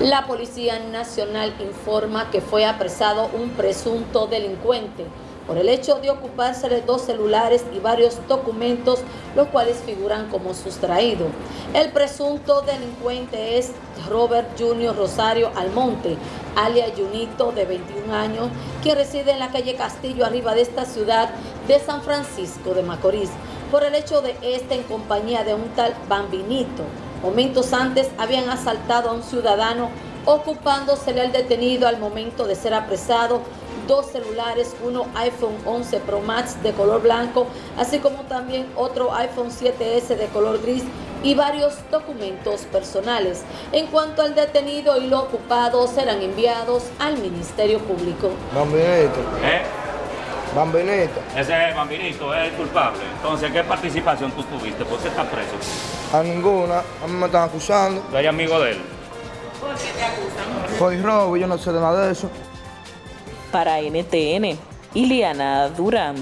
La Policía Nacional informa que fue apresado un presunto delincuente por el hecho de ocuparse de dos celulares y varios documentos, los cuales figuran como sustraído. El presunto delincuente es Robert Junior Rosario Almonte, alias Junito, de 21 años, que reside en la calle Castillo, arriba de esta ciudad de San Francisco de Macorís, por el hecho de este en compañía de un tal Bambinito. Momentos antes habían asaltado a un ciudadano ocupándosele al detenido al momento de ser apresado dos celulares, uno iPhone 11 Pro Max de color blanco, así como también otro iPhone 7S de color gris y varios documentos personales. En cuanto al detenido y lo ocupado, serán enviados al Ministerio Público. Bambinito. Bambinito. Ese bambinito es el culpable. Entonces, ¿qué participación tú tuviste? ¿Por qué estás preso? A ninguna. A mí me están acusando. ¿Tú eres amigo de él? ¿Por qué te acusan? Soy robo, yo no sé de nada de eso. Para NTN, Iliana Durán.